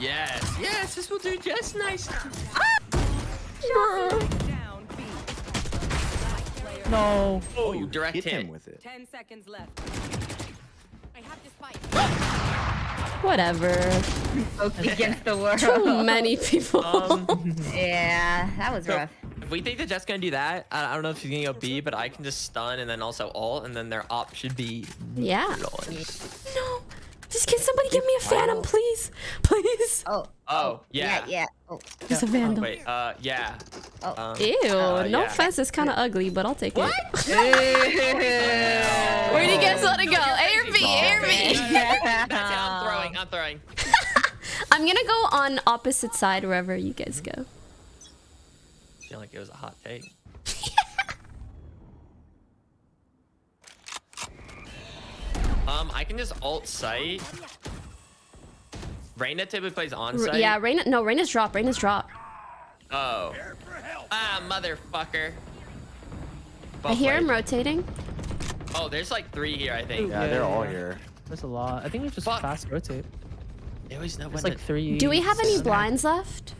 Yes, yes, this will do just nice. Ah! No. Oh, you direct hit hit. him with it. 10 seconds left. I have this fight. Whatever. Spoke against the world. Too many people. Um, Yeah, that was so rough. if we think that Jett's gonna do that, I, I don't know if she's gonna go B, but I can just stun and then also ult, and then their op should be yeah. neutralized. No. Just can somebody give me a phantom, please? Please. Oh. Oh, yeah. Yeah, yeah. Oh. There's a vandal. Wait, uh, yeah. Oh. Um, Ew. uh, no yeah. offense. It's kind of ugly, but I'll take it. Where Where do you guys want to go? A or B? A or B? That's it, I'm throwing. I'm throwing. I'm gonna go on opposite side wherever you guys go. I feel like it was a hot take. Um, I can just alt site. Reyna typically plays on R- site. yeah, Reyna. No, Reyna's drop. Reyna's drop. Oh. Ah, motherfucker. I Both hear him rotating. Oh, there's like three here, I think. Yeah, Yeah, they're all here. There's a lot. I think we just Fuck. fast rotate. They always know when like three. Do we have any blinds left?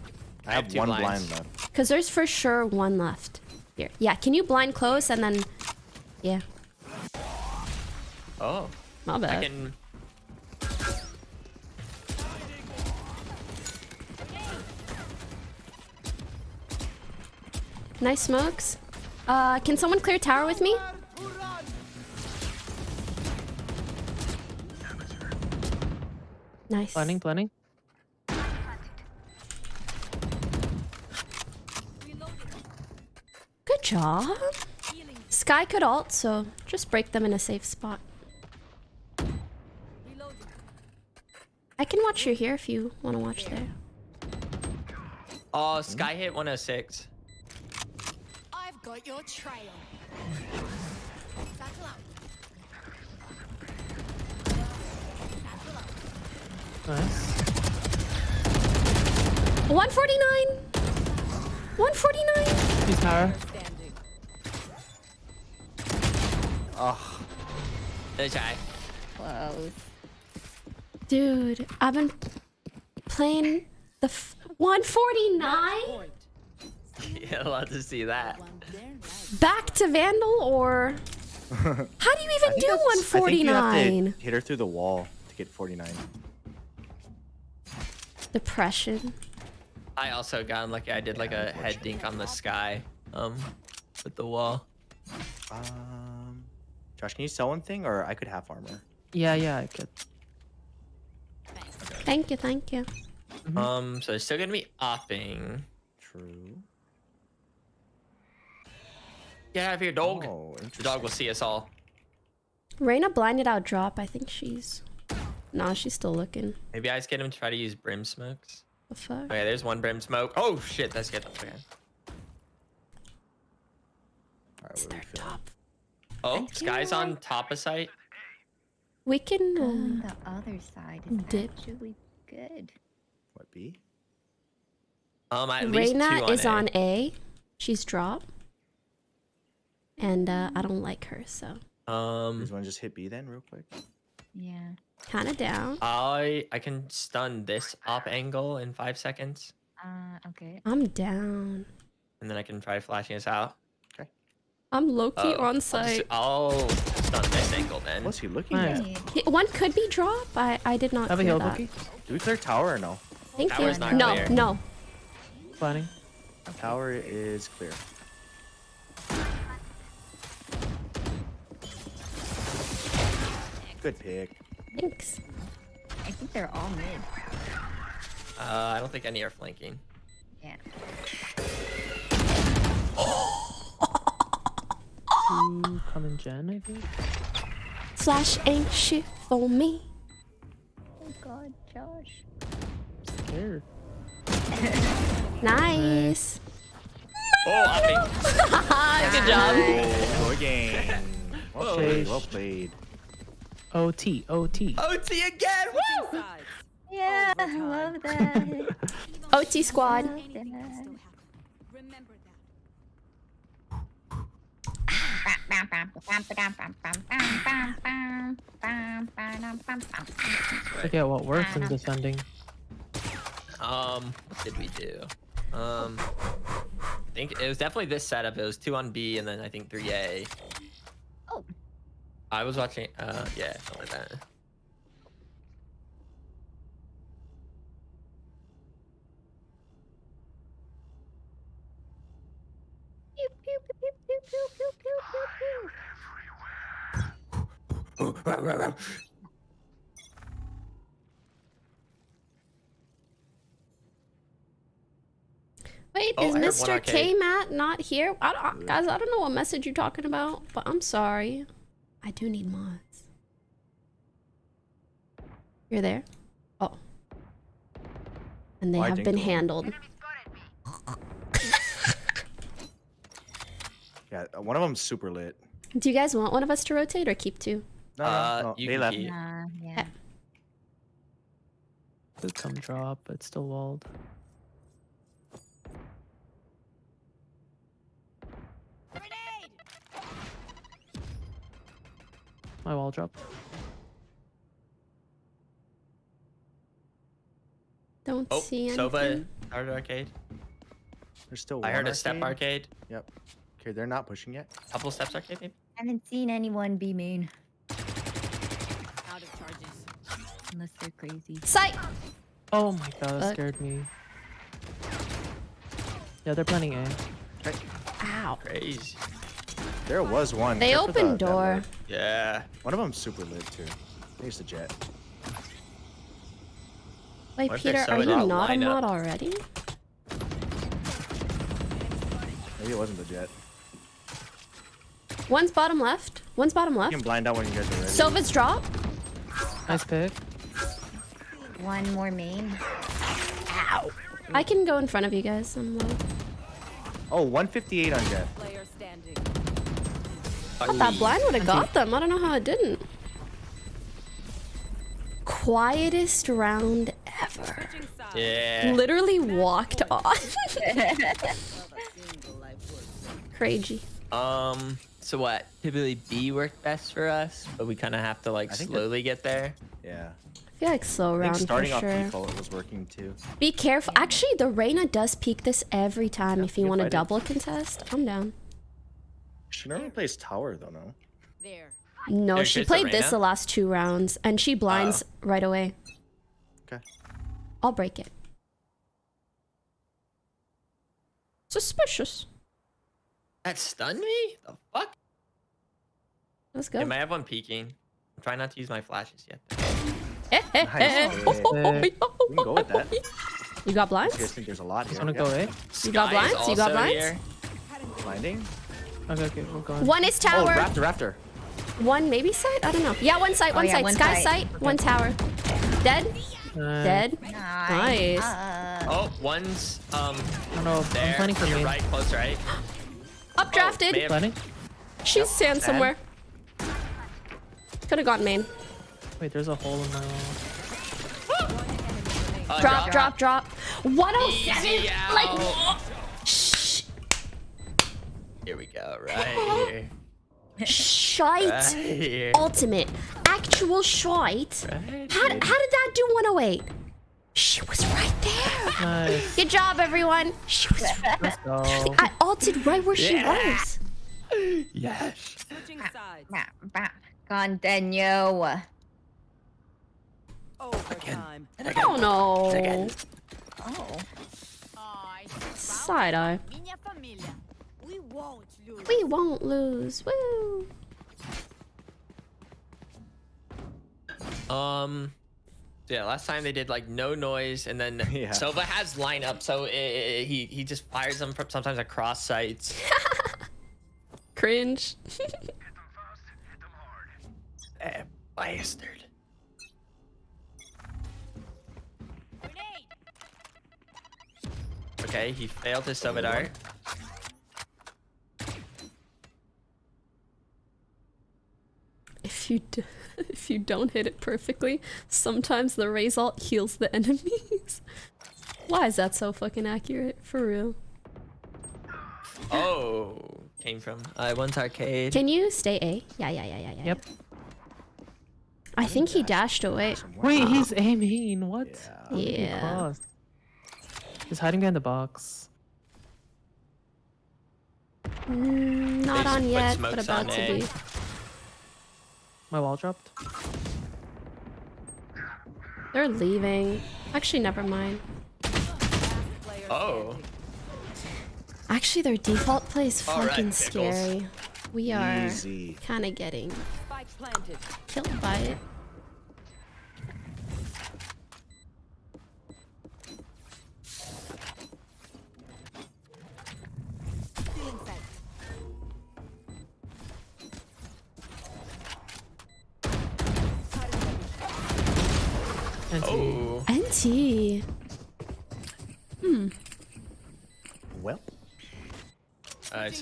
I have have two one blinds. blind left. Because there's for sure one left. Here. Yeah, can you blind close and then... Yeah, Oh, my bad. I can... Nice smokes. Uh, can someone clear tower with me? Nice. Blending, blending. Good job. Skye could alt, so just break them in a safe spot. I can watch you here if you want to watch there. Oh, Skye hit 106. I've got your trail. Battle out. Nice. 149! 149! He's power. Standing. Ugh. Good try. Close. Dude, I've been playing the f 149? yeah, You're allowed to see that. One there, right. Back to Vandal or... How do you even do I think 149? hit her through the wall to get 49. Depression. I also got unlucky. I did like a head dink on the Skye. Um, with the wall. Um, Josh, can you sell one thing, or I could have armor? Yeah, yeah, I could. Thank you, thank you. Um, so they're still gonna be upping. True. Get out of here, dog. Oh, The dog will see us all. Reyna blinded out drop. I think she's... Nah, she's still looking. Maybe I just get him to try to use brim smokes. The fuck? Okay, there's one brim smoke. Oh shit, that's good. Okay. All right, It's what are we their top. Oh, Skye's on top of site. We can... On Uh, the other side is dip. actually good. What B? Um, at least two Reyna on is A. on A. She's drop. And uh, I don't like her, so... Um, guys want to just hit B then, real quick? Yeah. Kind of down. I I can stun this op angle in five seconds, Uh, okay. I'm down. and then I can try flashing us out. Okay. I'm low-key Oh, on I'll just- site. I'll stun this angle then. What's he looking Nice. at? One could be drop. I, I did not Have a clear heal, that. Bookie. Do we clear tower or no? Thank Tower's you. not no, clear. no. Planning. Tower is clear. Good pick. Thanks. I think they're all mid. Uh, I don't think any are flanking. Yeah. Two coming gen, I think. Flash ain't shit for me. Oh god, Josh. Scared. Nice. Oh, I think. Good job. Oh, good game. Well Whoa. played. Well played. OT, OT. OT again. Woo! Yeah, I love that. OT squad. Love that. Remember that. Look at what works in descending. Um, what did we do? Um, I think it was definitely this setup. It was two on B and then I think three A. Oh. I was watching. Uh, yeah, something like that. Pew, pew, pew, pew, pew, pew, pew. Wait, Oh, is I Mr. K Matt not here? I don't, uh, guys, I don't know what message you're talking about, but I'm sorry. I do need mods. You're there? Oh. And they have been handled. Yeah, one of them's super lit. Do you guys want one of us to rotate or keep two? No, Uh, no, no. you They left. keep- Nah, yeah. Could come drop, but still walled. Grenade! My wall dropped. Don't Oh, see anything. Sova started arcade. There's still I one heard a step arcade. arcade. Yep. Okay, they're not pushing yet. A couple steps arcade, maybe. I haven't seen anyone be main Out of charges. unless they're crazy. Sight! Oh my god, that Fuck. scared me. Yeah, they're planning eh? A. Ow. Crazy. There was one. They Careful opened the- door. lid. Yeah. One of them's super lit too. I think it's the Jett. Wait, What Peter, they're you not not a mod already? Maybe it wasn't the Jett. One's bottom left. One's bottom left. You left. can blind out when you guys are ready. Sova's drop. Nice pick. One more main. Ow. I can go in front of you guys. I'm low. Oh, 158 on Jett. Player standing. That blind would have got them. I don't know how it didn't. Quietest round ever. Yeah. Literally walked off. Crazy. Um. So what? Typically B worked best for us, but we kind of have to like I think that- slowly get there. Yeah. I feel like slow round starting for off sure. default it was working too. Be careful. Actually, the Reyna does peek this every time. if you want to fight it. double contest, I'm down. She normally plays tower though, no? There. No, There she goes the played this the last two rounds, and she blinds ah. right away. Okay. I'll break it. Suspicious. That stunned me. The fuck? Let's go. Am I have one peeking. I'm trying not to use my flashes yet. Nice. you We can go with that. got You guys blinds? think there's a lot here? Wanna Yeah. go A? You got blinds? You got blinds? here. Blinding? Okay, okay, we're going. One is tower. Oh, tower. raptor, raptor. One maybe site? I don't know. Yeah, one site, Oh, one yeah, site. one Sky site. site, one tower. Dead? Uh, Dead? Nice. Nice. Uh, Oh, one's um I don't know. there. I'm planning for You're main. right, close right. Updrafted. may Planning? She's sand somewhere. Could have gotten main. Wait, there's a hole in my wall. Uh, Drop, drop, drop. 107. Easy. Like, shh. Here we go. Right here. Shite. Right here. Ultimate. Actual shite. Right How, how did that do 108? She was right there. Nice. Good job, everyone. She was. Let's. I ulted right where she was. Yes. Switching ah, sides. bah, bah. Continue. Overtime. Oh no. Again. Oh. Side eye. We won't lose. We won't lose. Woo. Um. So Yeah, last time they did like no noise, and then Yeah. Sova has lineup, so i i he he just fires them from sometimes across sites. Cringe. eh, bastard. Okay, he failed his Sova dart. If you d- if you don't hit it perfectly, sometimes the raise alt heals the enemies. Why is that so fucking accurate? For real. Oh, came from I once arcade. Can you stay A? Yeah, yeah, yeah, yeah, yeah. Yep. I think he dashed away. Wait, he's aiming. What? Yeah. What did he Yeah. He's hiding behind the box. Mm, not on yet, but about on to A. be. My wall dropped. They're leaving. Actually, never mind. Oh, Actually, their default play is All right, fucking pickles. scary. We are kind of getting killed by it.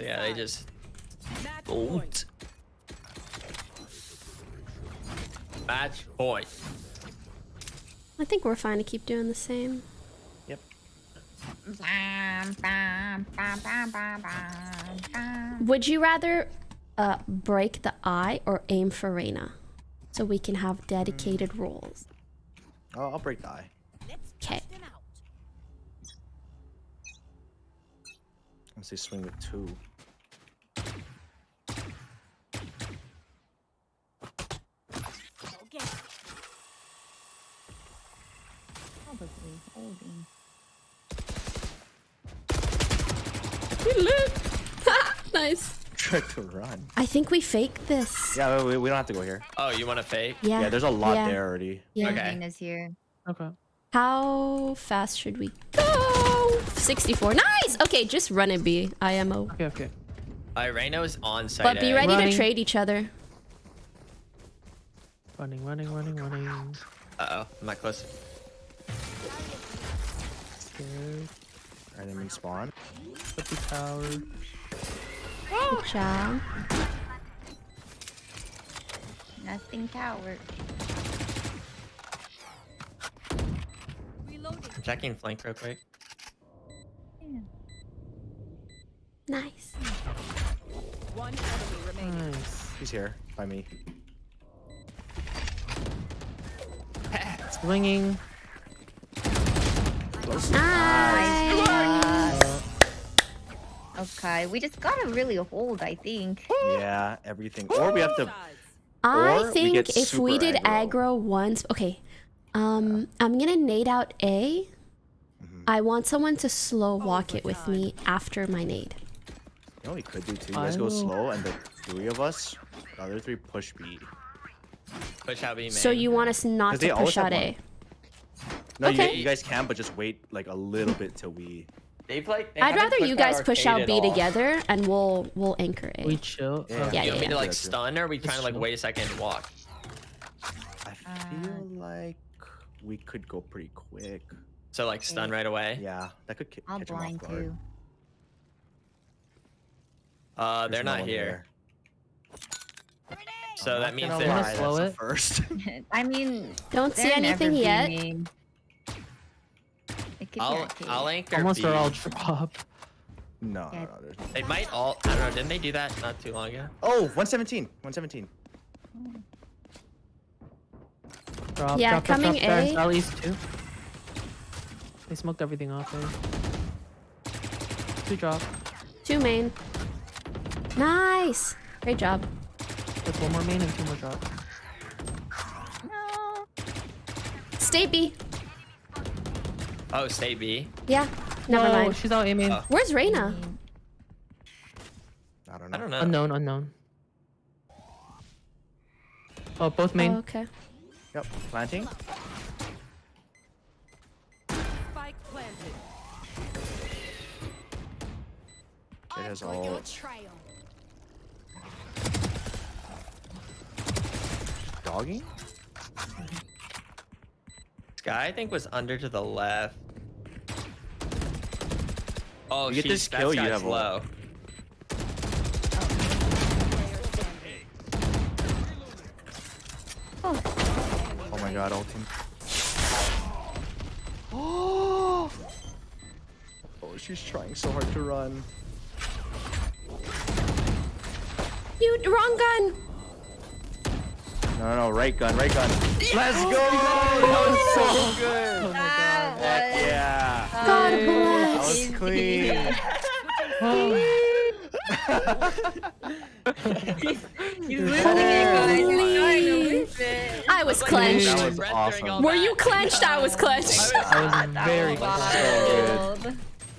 So yeah, they just Match don't. point. Match point. I think we're fine to keep doing the same. yep. Would you rather uh, break the eye or aim for Reyna? So we can have dedicated roles. Oh, I'll break the eye. Let's Okay. test them out. I'm gonna say swing with two. Okay. Probably holding. You lit. nice. Try to run. I think we fake this. Yeah, we, we don't have to go here. Oh, you want to fake? Yeah. Yeah, there's a lot yeah, there already. Yeah. Okay. Nina's here. Okay. How fast should we go? 64. Nice! Okay, just run it, B. IMO. Okay, okay. Alright, Reyna is on site. But be A. ready Running. to trade each other. Running, running, running, running. Uh-oh, I'm not close. Scared. Enemy spawn. Put the tower. Good job. Nothing tower. I'm checking flank real quick. Nice. One enemy remaining. Nice. He's here by me. Swinging. Nice. Okay, we just gotta really hold, I think. Yeah, everything. Or we have to. I Or we think if we did aggro. aggro. once, okay. Um, I'm gonna nade out A. Mm-hmm. I want someone to slow walk it with me after my nade. You know what we could do too? You guys go slow, and the three of us, the other three push B. Push out B main. So you want us not to push have out A? No, Okay. you, you guys can, but just wait like a little bit till we. They've like. they I'd rather you guys push out B all. together and we'll we'll anchor A. We chill. Yeah. Yeah, You yeah, want me yeah. to like stun or are we trying to like wait a second and walk? I feel like we could go pretty quick. So like stun right away. Yeah, that could ki- I'll catch 'em off guard. too. Uh, There's they're no not one here. there. So I'm that means they're. Wanna lie, slow it? First. I mean, Don't see anything yet. beaming. It could be I'll. I'll anchor Almost B. are all drop. no, Yeah. no, no, there's. They might all. I don't know. Didn't they do that not too long ago? Oh, 117. 117. Drop, Yeah, drop, drop, coming drop, there. A. Southeast too. They smoked everything off there. Two drop. Two main. Nice. Great job. There's one more main and two more drop. No. Stay B. Oh, stay B. Yeah. Never no, mind. she's out aiming. Oh. Where's Reyna? I don't know. I don't know. Unknown, unknown. Oh, both main. Oh, okay. Yep, planting. Spike planted. It has On your all trail. dogging. This guy I think was under to the left. Oh, You get she's this kill, you guy's have a- low. Oh my god, ulting. Oh, she's trying so hard to run. You wrong gun. No, no, no, right gun, right gun. Let's go! Oh, that was so oh, good. Heck yeah. God bless! That bless. was clean. He's losing it, oh. guys. He's trying to lose it. I was clenched. That clenched. was awesome. Were you clenched? I was clenched. I was very So Wild.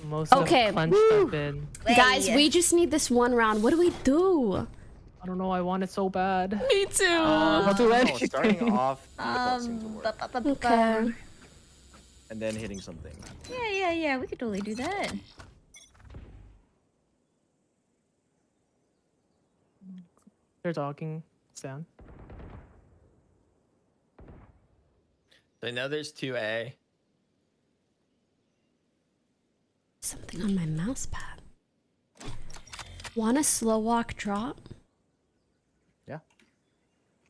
Most Okay. of clenched I've been. Guys, we just need this one round. What do we do? I don't know. I want it so bad. Me too. I'll do No, anything. starting off um, seemed to work, ba- ba- ba- ba- Okay. and then hitting something. Yeah, yeah, yeah. We could totally do that. They're talking. It's down. So I know there's two A. Something on my mouse pad. Want a slow walk drop?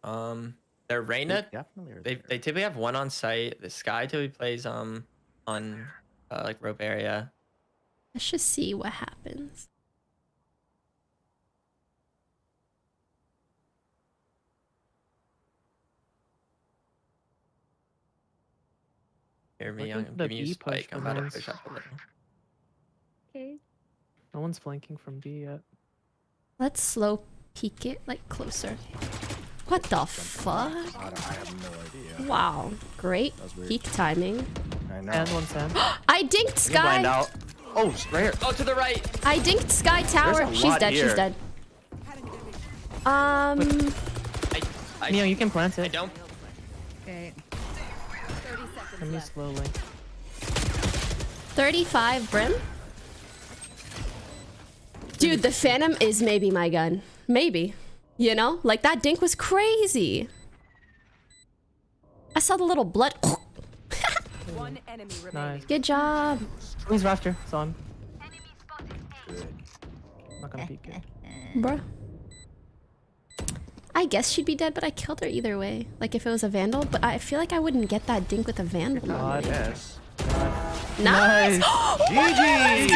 Yeah. Um, they're Reyna. Definitely. are They they typically have one on site. The Skye typically plays um on uh, like rope area. Let's just see what happens. Hear me, Look I'm at the giving you push spike. I'm about to push up a little. Okay. No one's flanking from B yet. Let's slow peek it like closer. What the fuck? I, have no idea. Wow, great That was weird. peak timing. I know. And one sand. I dinked You can blind Skye. out. Oh, it's right here. Oh, to the right. I dinked Skye Tower. a She's lot dead. She's dead. Um, I I, Neo, you can plant it. I don't. Okay. Let me slowly. 35 brim. Dude, the Phantom is maybe my gun. Maybe. You know? Like that dink was crazy. I saw the little blood. One enemy remaining. Nice. Good job. Please rafter. Saw him. Not gonna peek it. Bruh. I guess she'd be dead, but I killed her either way. Like if it was a vandal, but I feel like I wouldn't get that dink with a vandal. God. Yes. Nice! GG!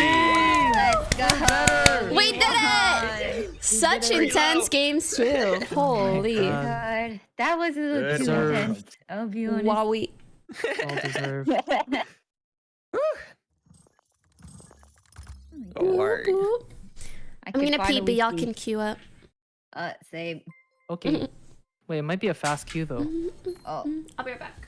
Let's go. We did it! Such intense games too. Holy. God. God, that was a little Good too serve. intense. I'll be honest. Wowie. All deserved. Lord. Boop. I I'm gonna pee, but y'all can queue up. Uh, say, Okay. Wait, it might be a fast queue though. oh. I'll be right back.